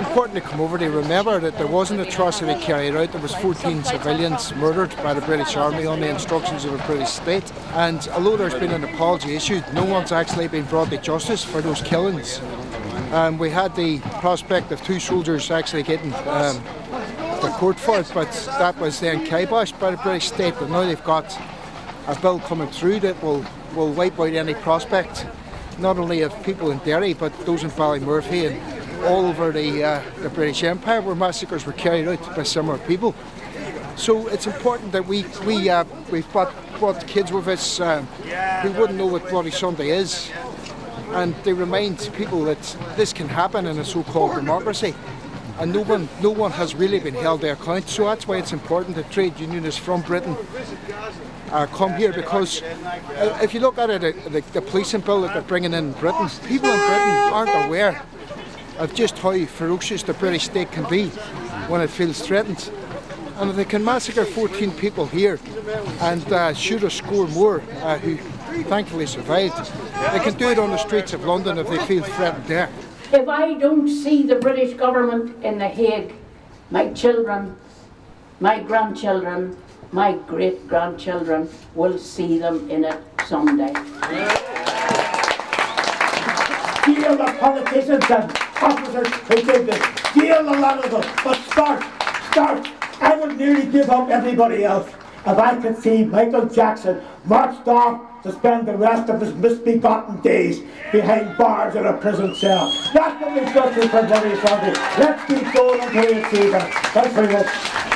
important to come over to remember that there was an atrocity carried out. There was 14 civilians murdered by the British Army on the instructions of the British state. And although there's been an apology issued, no one's actually been brought to justice for those killings. Um, we had the prospect of two soldiers actually getting um, the court for it, but that was then kiboshed by the British state. But now they've got a bill coming through that will, will wipe out any prospect, not only of people in Derry, but those in Ballymurphy and all over the, uh, the British Empire where massacres were carried out by similar people. So it's important that we, we, uh, we've brought, brought kids with us um, who wouldn't know what Bloody Sunday is and they remind people that this can happen in a so-called democracy and no one, no one has really been held to account. So that's why it's important that trade unionists from Britain uh, come here because uh, if you look at it, uh, the, the policing bill that they're bringing in Britain, people in Britain aren't aware of just how ferocious the British state can be when it feels threatened. And if they can massacre 14 people here and uh, shoot a score more uh, who thankfully survived, they can do it on the streets of London if they feel threatened there. If I don't see the British government in The Hague, my children, my grandchildren, my great grandchildren will see them in it someday. Deal the politicians and officers who did this. Deal a lot of them. But start, start. I would nearly give up everybody else if I could see Michael Jackson marched off to spend the rest of his misbegotten days behind bars in a prison cell. That's what we've got to for Bloody Sunday. Let's keep going until we see them. Thanks very much.